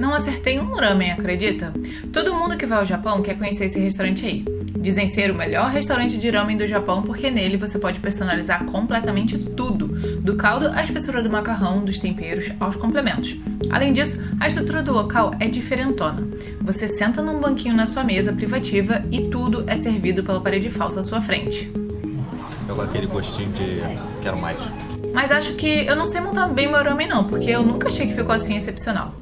Não acertei um ramen, acredita? Todo mundo que vai ao Japão quer conhecer esse restaurante aí. Dizem ser o melhor restaurante de ramen do Japão porque nele você pode personalizar completamente tudo, do caldo à espessura do macarrão, dos temperos aos complementos. Além disso, a estrutura do local é diferentona. Você senta num banquinho na sua mesa privativa e tudo é servido pela parede falsa à sua frente. Eu com aquele gostinho de quero mais. Mas acho que eu não sei montar bem meu ramen não, porque eu nunca achei que ficou assim excepcional.